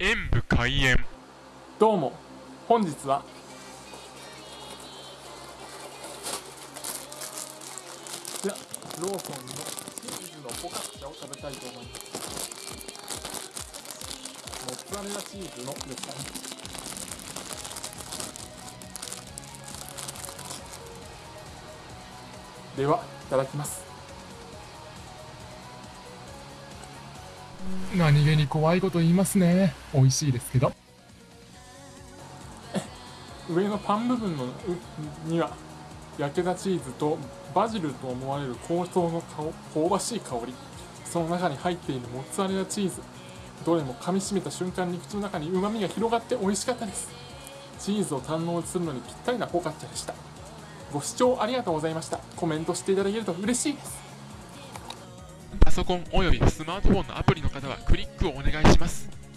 演武開演。どうも。本日は。じゃローソンのチーズのポカッチャを食べたいと思います。モッツァレラチーズのですかね。ではいただきます。何気に怖いこと言いますね。美味しいですけど。上のパン部分のには焼けたチーズとバジルと思われる香草の香ばしい香り。その中に入っているモッツァレラチーズ。どれも噛みしめた瞬間に口の中に旨味が広がって美味しかったです。チーズを堪能するのにぴったりなポカッチャでした。ご視聴ありがとうございました。コメントしていただけると嬉しいです。ソコンおよびスマートフォンのアプリの方はクリックをお願いします。